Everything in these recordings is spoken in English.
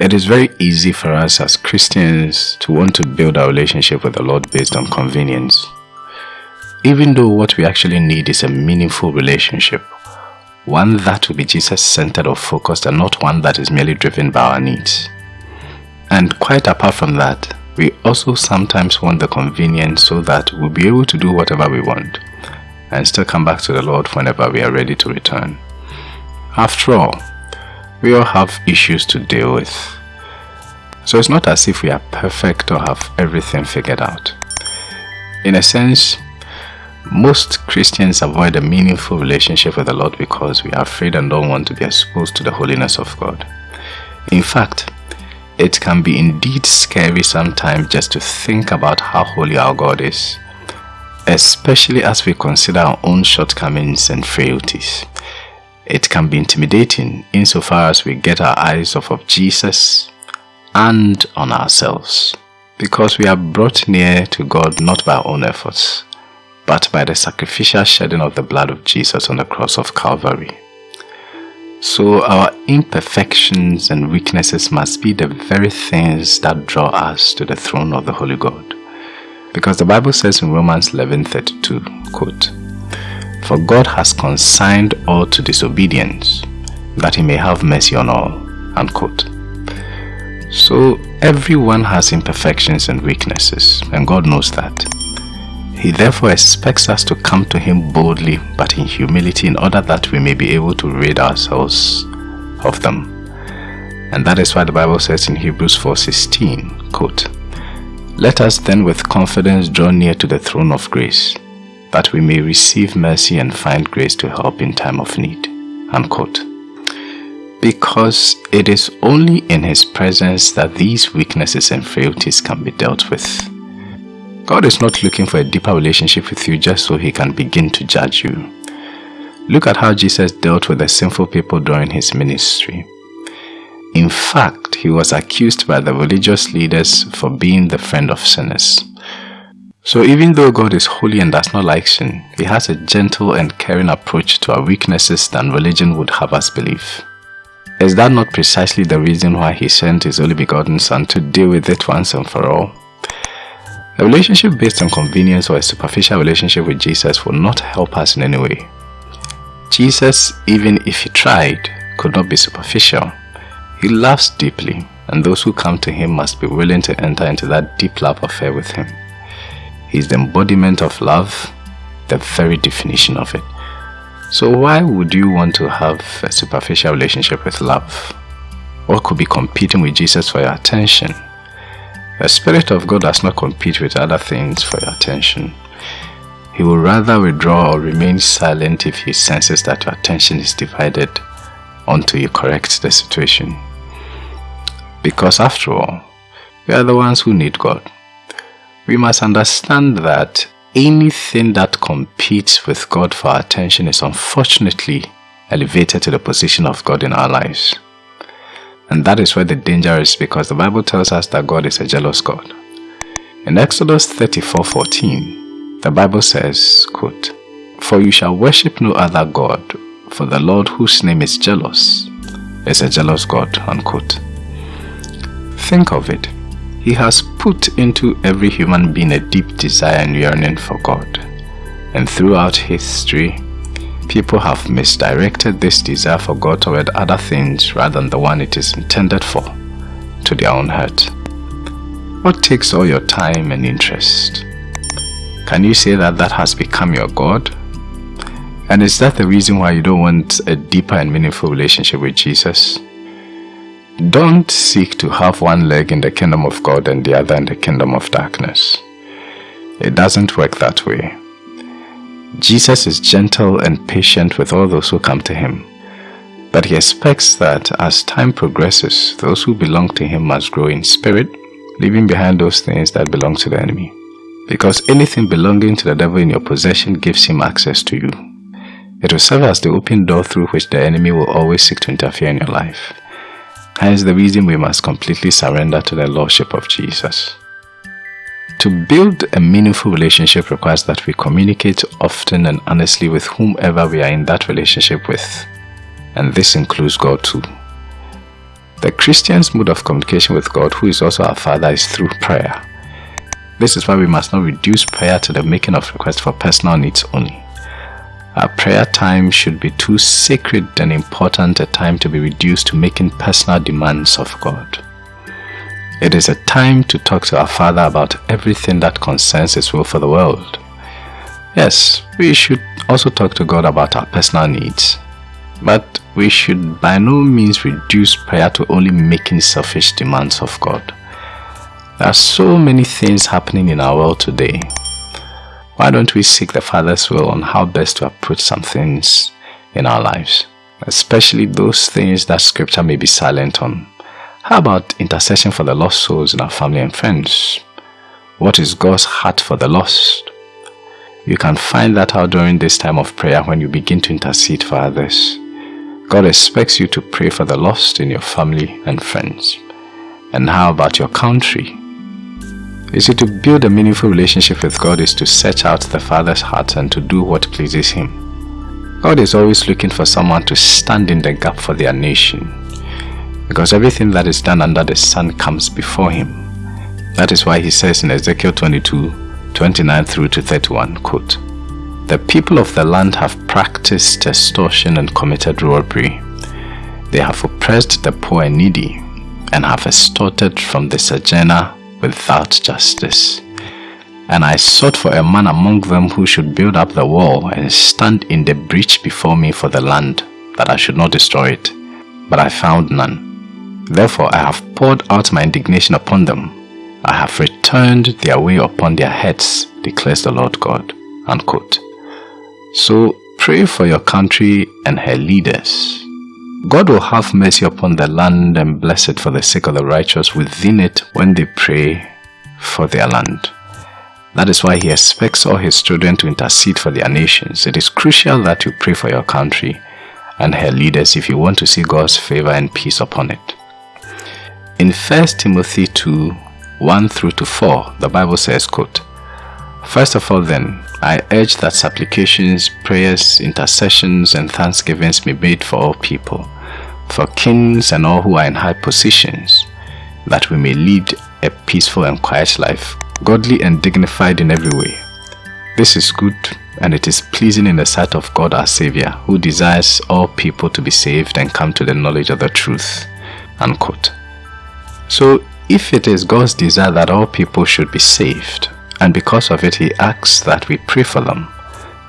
It is very easy for us as Christians to want to build our relationship with the Lord based on convenience. Even though what we actually need is a meaningful relationship, one that will be Jesus-centered or focused and not one that is merely driven by our needs. And quite apart from that, we also sometimes want the convenience so that we'll be able to do whatever we want and still come back to the Lord whenever we are ready to return. After all, we all have issues to deal with. So it's not as if we are perfect or have everything figured out. In a sense, most Christians avoid a meaningful relationship with the Lord because we are afraid and don't want to be exposed to the holiness of God. In fact, it can be indeed scary sometimes just to think about how holy our God is, especially as we consider our own shortcomings and frailties. It can be intimidating insofar as we get our eyes off of Jesus and on ourselves because we are brought near to God not by our own efforts but by the sacrificial shedding of the blood of Jesus on the cross of Calvary. So our imperfections and weaknesses must be the very things that draw us to the throne of the Holy God. Because the Bible says in Romans 11:32, quote, For God has consigned all to disobedience, that he may have mercy on all, unquote. So everyone has imperfections and weaknesses, and God knows that. He therefore expects us to come to him boldly but in humility in order that we may be able to rid ourselves of them. And that is why the Bible says in Hebrews 4.16, quote, Let us then with confidence draw near to the throne of grace, that we may receive mercy and find grace to help in time of need. Unquote. Because it is only in His presence that these weaknesses and frailties can be dealt with. God is not looking for a deeper relationship with you just so he can begin to judge you. Look at how Jesus dealt with the sinful people during his ministry. In fact, he was accused by the religious leaders for being the friend of sinners. So even though God is holy and does not like sin, he has a gentle and caring approach to our weaknesses than religion would have us believe. Is that not precisely the reason why he sent his only begotten son to deal with it once and for all? A relationship based on convenience or a superficial relationship with Jesus will not help us in any way. Jesus, even if he tried, could not be superficial. He loves deeply, and those who come to him must be willing to enter into that deep love affair with him. Is the embodiment of love, the very definition of it. So why would you want to have a superficial relationship with love? What could be competing with Jesus for your attention? The Spirit of God does not compete with other things for your attention. He will rather withdraw or remain silent if he senses that your attention is divided until you correct the situation. Because after all, we are the ones who need God. We must understand that anything that competes with God for our attention is unfortunately elevated to the position of God in our lives. And that is where the danger is because the Bible tells us that God is a jealous God. In Exodus 34:14, the Bible says, quote, For you shall worship no other God, for the Lord whose name is jealous is a jealous God. Unquote. Think of it. He has put into every human being a deep desire and yearning for God. And throughout history, People have misdirected this desire for God toward other things rather than the one it is intended for, to their own hurt. What takes all your time and interest? Can you say that that has become your God? And is that the reason why you don't want a deeper and meaningful relationship with Jesus? Don't seek to have one leg in the kingdom of God and the other in the kingdom of darkness. It doesn't work that way. Jesus is gentle and patient with all those who come to him. But he expects that as time progresses, those who belong to him must grow in spirit, leaving behind those things that belong to the enemy. Because anything belonging to the devil in your possession gives him access to you. It will serve as the open door through which the enemy will always seek to interfere in your life. Hence the reason we must completely surrender to the Lordship of Jesus. To build a meaningful relationship requires that we communicate often and honestly with whomever we are in that relationship with. And this includes God too. The Christian's mode of communication with God, who is also our Father, is through prayer. This is why we must not reduce prayer to the making of requests for personal needs only. Our prayer time should be too sacred and important a time to be reduced to making personal demands of God. It is a time to talk to our Father about everything that concerns His will for the world. Yes, we should also talk to God about our personal needs, but we should by no means reduce prayer to only making selfish demands of God. There are so many things happening in our world today why don't we seek the Father's will on how best to approach some things in our lives, especially those things that Scripture may be silent on? How about intercession for the lost souls in our family and friends? What is God's heart for the lost? You can find that out during this time of prayer when you begin to intercede for others. God expects you to pray for the lost in your family and friends. And how about your country? You see, to build a meaningful relationship with God is to search out the Father's heart and to do what pleases Him. God is always looking for someone to stand in the gap for their nation. Because everything that is done under the sun comes before Him. That is why He says in Ezekiel 22, 29 through to 31, quote, The people of the land have practiced extortion and committed robbery. They have oppressed the poor and needy, and have extorted from the sojourner without justice. And I sought for a man among them who should build up the wall and stand in the breach before me for the land, that I should not destroy it. But I found none. Therefore I have poured out my indignation upon them. I have returned their way upon their heads, declares the Lord God. Unquote. So pray for your country and her leaders God will have mercy upon the land and bless it for the sake of the righteous within it when they pray for their land. That is why he expects all his children to intercede for their nations. It is crucial that you pray for your country and her leaders if you want to see God's favor and peace upon it. In 1 Timothy 2, 1 through to 4, the Bible says, quote, First of all then, I urge that supplications, prayers, intercessions, and thanksgivings be made for all people, for kings and all who are in high positions, that we may lead a peaceful and quiet life, godly and dignified in every way. This is good and it is pleasing in the sight of God our Savior, who desires all people to be saved and come to the knowledge of the truth. Unquote. So, if it is God's desire that all people should be saved, and because of it he asks that we pray for them.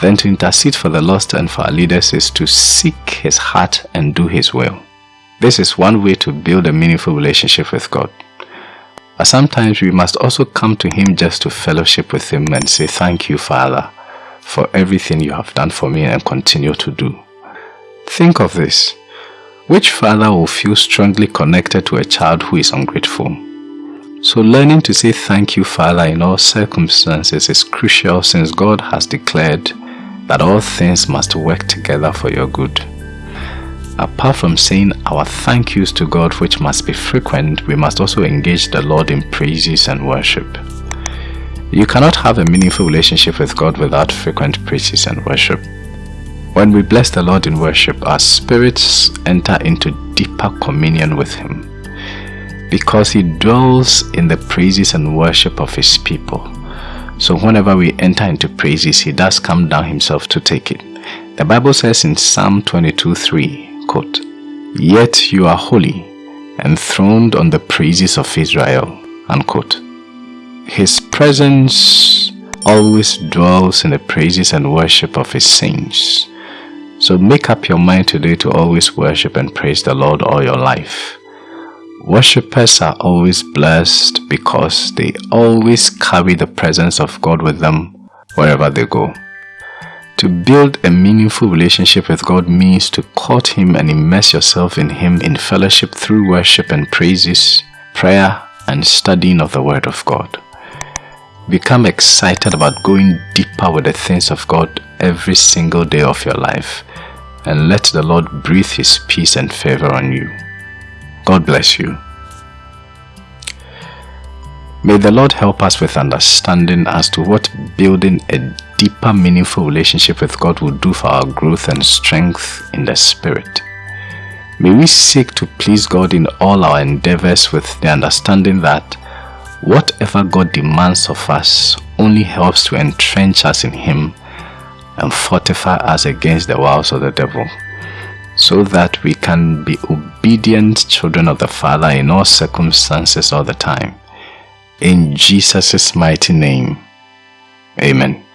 Then to intercede for the lost and for our leaders is to seek his heart and do his will. This is one way to build a meaningful relationship with God. But sometimes we must also come to him just to fellowship with him and say thank you Father for everything you have done for me and continue to do. Think of this. Which father will feel strongly connected to a child who is ungrateful? So learning to say thank you Father in all circumstances is crucial since God has declared that all things must work together for your good. Apart from saying our thank yous to God which must be frequent, we must also engage the Lord in praises and worship. You cannot have a meaningful relationship with God without frequent praises and worship. When we bless the Lord in worship, our spirits enter into deeper communion with Him because he dwells in the praises and worship of his people. So whenever we enter into praises, he does come down himself to take it. The Bible says in Psalm 22 3, quote, Yet you are holy, enthroned on the praises of Israel, unquote. His presence always dwells in the praises and worship of his saints. So make up your mind today to always worship and praise the Lord all your life. Worshippers are always blessed because they always carry the presence of God with them wherever they go. To build a meaningful relationship with God means to court Him and immerse yourself in Him in fellowship through worship and praises, prayer, and studying of the Word of God. Become excited about going deeper with the things of God every single day of your life and let the Lord breathe His peace and favor on you. God bless you. May the Lord help us with understanding as to what building a deeper meaningful relationship with God will do for our growth and strength in the Spirit. May we seek to please God in all our endeavors with the understanding that whatever God demands of us only helps to entrench us in Him and fortify us against the wiles of the devil, so that we can be obedient children of the Father in all circumstances all the time. In Jesus' mighty name, Amen.